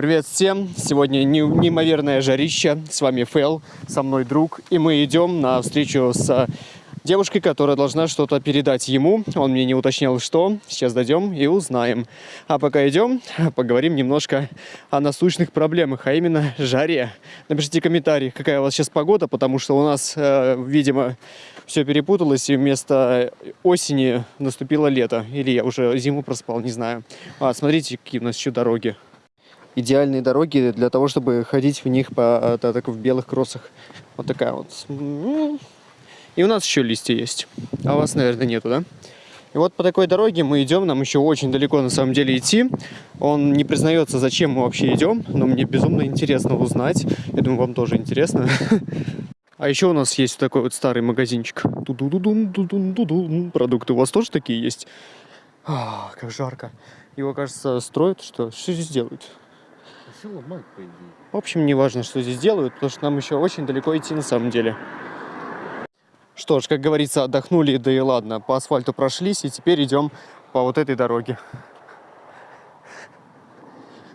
Привет всем! Сегодня не- неимоверное жарище. С вами Фэл, со мной друг. И мы идем на встречу с девушкой, которая должна что-то передать ему. Он мне не уточнял, что. Сейчас дойдем и узнаем. А пока идем, поговорим немножко о насущных проблемах, а именно жаре. Напишите комментарий, какая у вас сейчас погода, потому что у нас, э, видимо, все перепуталось, и вместо осени наступило лето. Или я уже зиму проспал, не знаю. А, смотрите, какие у нас еще дороги идеальные дороги для того, чтобы ходить в них по да, так, в белых кроссах. Вот такая вот. И у нас еще листья есть. А у вас, наверное, нету, да? И вот по такой дороге мы идем, нам еще очень далеко на самом деле идти. Он не признается, зачем мы вообще идем, но мне безумно интересно узнать. Я думаю, вам тоже интересно. А еще у нас есть такой вот старый магазинчик. Продукты у вас тоже такие есть? А, как жарко. Его, кажется, строят, что? Что здесь делают? Все ломают, по идее. В общем, не важно, что здесь делают, потому что нам еще очень далеко идти на самом деле. Что ж, как говорится, отдохнули, да и ладно. По асфальту прошлись, и теперь идем по вот этой дороге.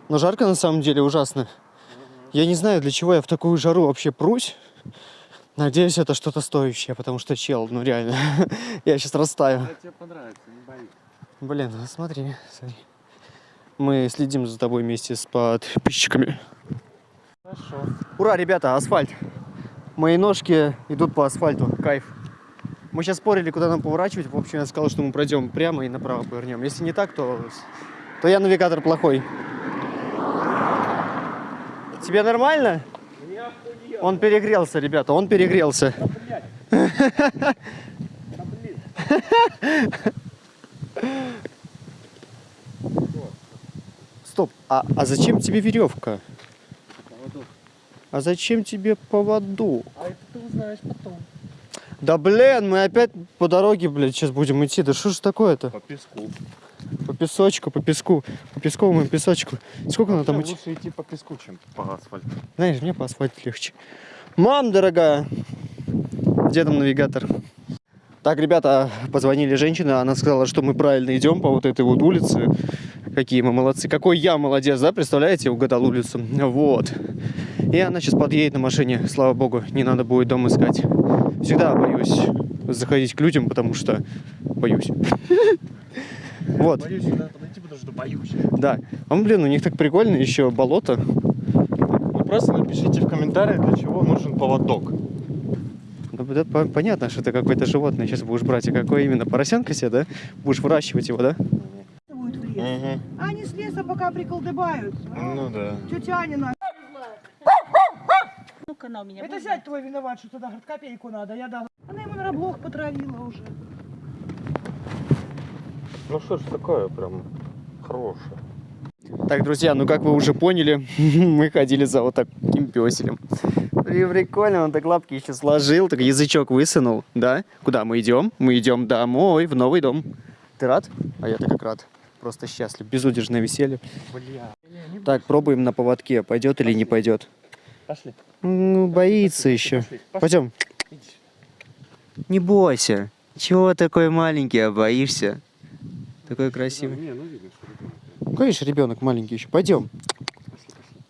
Но жарко на самом деле ужасно. Я не знаю, для чего я в такую жару вообще прусь. Надеюсь, это что-то стоящее, потому что чел, ну реально, я сейчас растаю. Это тебе понравится, не боюсь. Блин, ну смотри, смотри. Мы следим за тобой вместе с подписчиками. Хорошо. Ура, ребята, асфальт. Мои ножки идут по асфальту. Кайф. Мы сейчас спорили, куда нам поворачивать. В общем, я сказал, что мы пройдем прямо и направо повернем. Если не так, то, то я навигатор плохой. Тебе нормально? Он перегрелся, ребята, он перегрелся. Стоп, а, а зачем тебе веревка? А зачем тебе поводок? А это ты узнаешь потом. Да блин, мы опять по дороге, блядь, сейчас будем идти. Да что ж такое-то? По песку. По песочку, по песку, по песковому песочку. Сколько надо там идти? Лучше идти по песку, чем по асфальту. Знаешь, мне по асфальту легче. Мам, дорогая! Где там навигатор? Так, ребята, позвонили женщины, она сказала, что мы правильно идем по вот этой вот улице. Какие мы молодцы. Какой я молодец, да? Представляете, угадал улицу. Вот. И она сейчас подъедет на машине. Слава богу, не надо будет дом искать. Всегда боюсь заходить к людям, потому что боюсь. Вот, Боюсь сюда подойти, потому что боюсь. да. А блин, у них так прикольно, еще болото. Вы просто напишите в комментариях, для чего нужен поводок. Ну, да, по- понятно, что это какое-то животное сейчас будешь брать. А какое именно? Поросенка себе, да? Будешь выращивать его, да? Будет в лес. Угу. А они с леса пока приколдыбают. Ну да. Тетя Анина. Ну-ка, у меня. Это будет. зять твой виноват, что туда говорит, копейку надо. Я дала. Она ему на блох потравила уже. Ну что ж такое прям хорошее. Так, друзья, ну как вы уже поняли, мы ходили за вот таким песелем. И прикольно, он так лапки еще сложил, так язычок высунул, да? Куда мы идем? Мы идем домой, в новый дом. Ты рад? А я-то как рад. Просто счастлив, безудержное веселье. Бля. Так, пробуем на поводке, пойдет или не пойдет. Пошли. Ну, боится еще. Пошли. Пошли. Пойдем. Иди. Не бойся. Чего такой маленький, а боишься? Такой красивый. Не, ну видно, что ребенок. Конечно, ребенок маленький еще. Пойдем.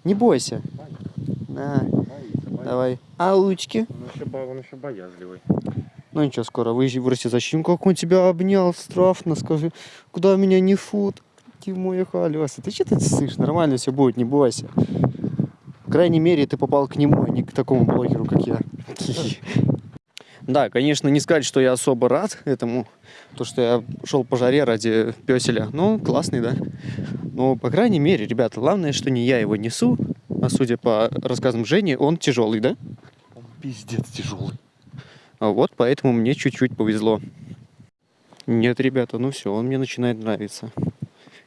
Не бойся. На, давай. А лучки? Он еще, он еще боязливый. Ну ничего, скоро вырасти. Зачем? Как он тебя обнял, страшно, скажи. Куда меня несут? Ты мой халёса. Ты что ты слышишь? Нормально все будет, не бойся. По крайней мере, ты попал к нему, а не к такому блогеру, как я. Да, конечно, не сказать, что я особо рад этому, то, что я шел по жаре ради песеля. Ну, классный, да. Но, по крайней мере, ребята, главное, что не я его несу, а судя по рассказам Жени, он тяжелый, да? Он пиздец тяжелый. А вот поэтому мне чуть-чуть повезло. Нет, ребята, ну все, он мне начинает нравиться.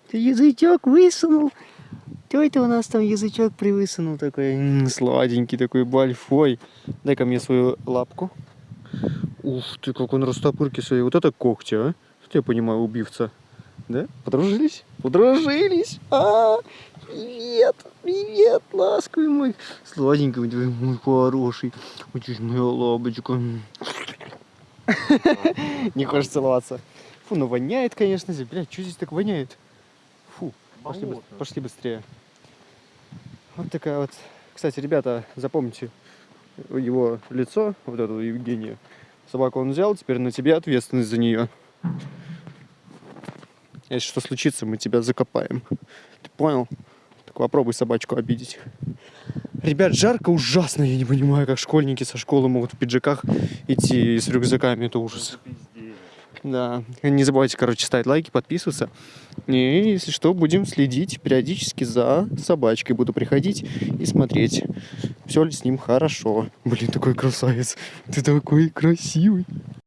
Ты язычок высунул. Что это у нас там язычок привысунул такой? М, Сладенький такой, большой. Дай-ка мне свою лапку. Ух ты, как он растопырки свои. Вот это когти, а? Что я понимаю, убивца. Да? Подружились? Подружились? А, привет, привет, ласковый мой. Сладенький мой, мой хороший. Ж моя лапочка. Не хочешь целоваться? Фу, ну воняет, конечно, здесь. Блядь, что здесь так воняет? Фу, пошли, пошли быстрее. Вот такая вот. Кстати, ребята, запомните его лицо, вот это Евгения. Собаку он взял, теперь на тебе ответственность за нее. Если что случится, мы тебя закопаем. Ты понял? Так попробуй собачку обидеть. Ребят, жарко ужасно, я не понимаю, как школьники со школы могут в пиджаках идти с рюкзаками, это ужас. Да, не забывайте, короче, ставить лайки, подписываться. И, если что, будем следить периодически за собачкой. Буду приходить и смотреть, все ли с ним хорошо. Блин, такой красавец. Ты такой красивый.